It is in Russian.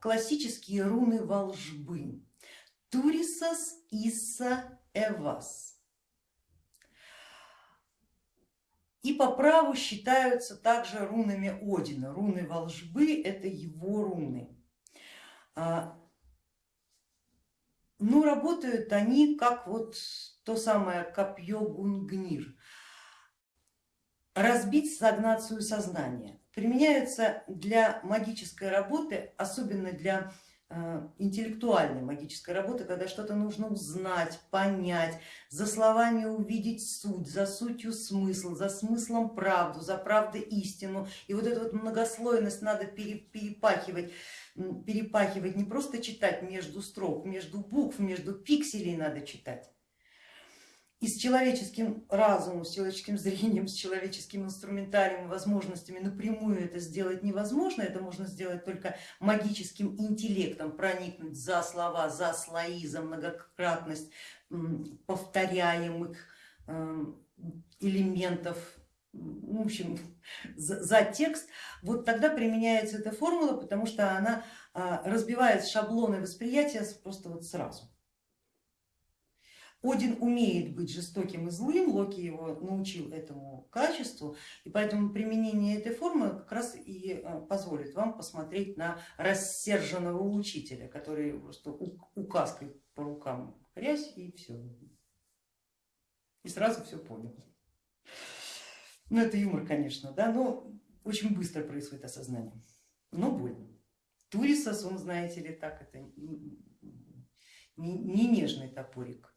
классические руны волжбы. Турисас, Исса, Эвас. И по праву считаются также рунами Одина. Руны волжбы это его руны. А, ну, работают они как вот то самое копье Гунгнир. Разбить стагнацию сознания. Применяются для магической работы, особенно для Э, интеллектуальной магической работы, когда что-то нужно узнать, понять, за словами увидеть суть, за сутью смысл, за смыслом правду, за правдой истину. И вот эту вот многослойность надо перепахивать, перепахивать, не просто читать между строк, между букв, между пикселей надо читать и с человеческим разумом, с человеческим зрением, с человеческим инструментарием, возможностями напрямую это сделать невозможно, это можно сделать только магическим интеллектом, проникнуть за слова, за слои, за многократность повторяемых эм, элементов, в общем, за, за текст, вот тогда применяется эта формула, потому что она а, разбивает шаблоны восприятия просто вот сразу. Один умеет быть жестоким и злым, Локи его научил этому качеству, и поэтому применение этой формы как раз и э, позволит вам посмотреть на рассерженного учителя, который просто указкой по рукам хрясь и все. И сразу все понял. Ну это юмор, конечно, да, но очень быстро происходит осознание, но больно. Турисос, он, знаете ли, так, это не нежный топорик